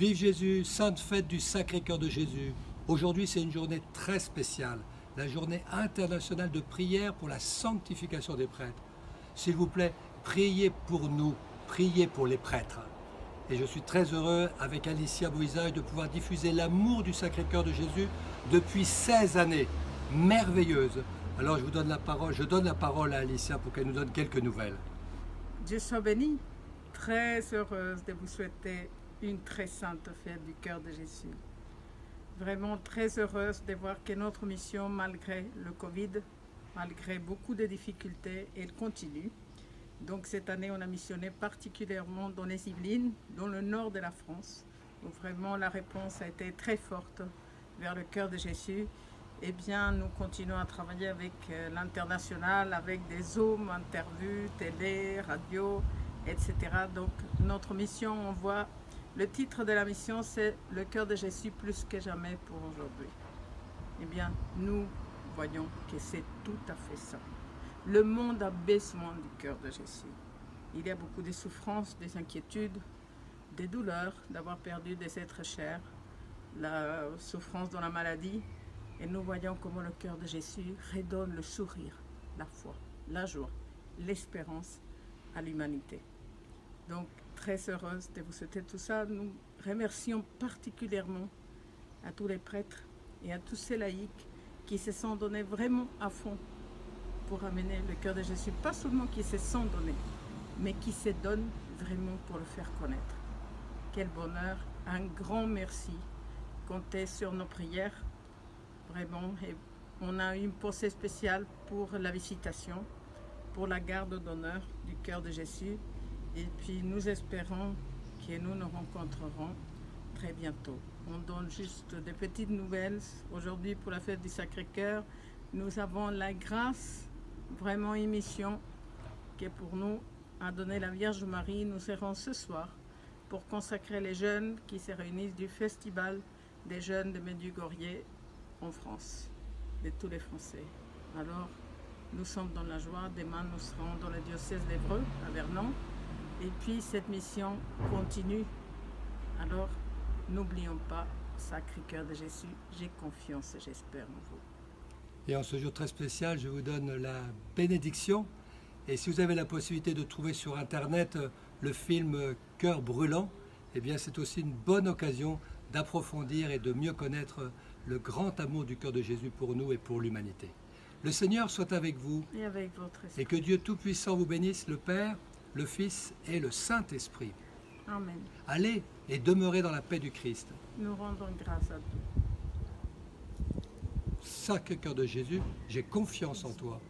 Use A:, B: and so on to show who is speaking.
A: Vive Jésus, sainte fête du Sacré-Cœur de Jésus. Aujourd'hui, c'est une journée très spéciale, la journée internationale de prière pour la sanctification des prêtres. S'il vous plaît, priez pour nous, priez pour les prêtres. Et je suis très heureux, avec Alicia Bouisaille, de pouvoir diffuser l'amour du Sacré-Cœur de Jésus depuis 16 années. Merveilleuse. Alors je vous donne la parole, je donne la parole à Alicia pour qu'elle nous donne quelques nouvelles.
B: Dieu soit béni. Très heureuse de vous souhaiter une très sainte fête du cœur de Jésus. Vraiment très heureuse de voir que notre mission, malgré le Covid, malgré beaucoup de difficultés, elle continue. Donc cette année, on a missionné particulièrement dans les Yvelines, dans le nord de la France, où vraiment la réponse a été très forte vers le cœur de Jésus. Eh bien, nous continuons à travailler avec euh, l'international, avec des Zooms, interviews, télé, radio, etc. Donc notre mission, on voit le titre de la mission, c'est « Le cœur de Jésus plus que jamais pour aujourd'hui ». Eh bien, nous voyons que c'est tout à fait ça. Le monde a besoin du cœur de Jésus. Il y a beaucoup de souffrances, des inquiétudes, des douleurs d'avoir perdu des êtres chers, la souffrance dans la maladie. Et nous voyons comment le cœur de Jésus redonne le sourire, la foi, la joie, l'espérance à l'humanité. Donc, très heureuse de vous souhaiter tout ça. Nous remercions particulièrement à tous les prêtres et à tous ces laïcs qui se sont donnés vraiment à fond pour amener le cœur de Jésus. Pas seulement qui se sont donnés, mais qui se donnent vraiment pour le faire connaître. Quel bonheur, un grand merci. Comptez sur nos prières, vraiment. On a une pensée spéciale pour la visitation, pour la garde d'honneur du cœur de Jésus et puis nous espérons que nous nous rencontrerons très bientôt. On donne juste des petites nouvelles. Aujourd'hui, pour la fête du Sacré-Cœur, nous avons la grâce, vraiment une mission qui est pour nous a donné la Vierge Marie. Nous serons ce soir pour consacrer les jeunes qui se réunissent du Festival des jeunes de Medjugorje en France, de tous les Français. Alors, nous sommes dans la joie. Demain, nous serons dans le diocèse d'Evreux, à Vernon. Et puis cette mission continue. Alors, n'oublions pas, Sacré Cœur de Jésus, j'ai confiance et j'espère en vous.
A: Et en ce jour très spécial, je vous donne la bénédiction. Et si vous avez la possibilité de trouver sur Internet euh, le film Cœur brûlant, eh bien c'est aussi une bonne occasion d'approfondir et de mieux connaître le grand amour du cœur de Jésus pour nous et pour l'humanité. Le Seigneur soit avec vous.
B: Et avec votre esprit.
A: Et que Dieu Tout-Puissant vous bénisse, le Père, le Fils et le Saint-Esprit.
B: Amen.
A: Allez et demeurez dans la paix du Christ.
B: Nous rendons grâce à Dieu.
A: Sacré cœur de Jésus, j'ai confiance en toi.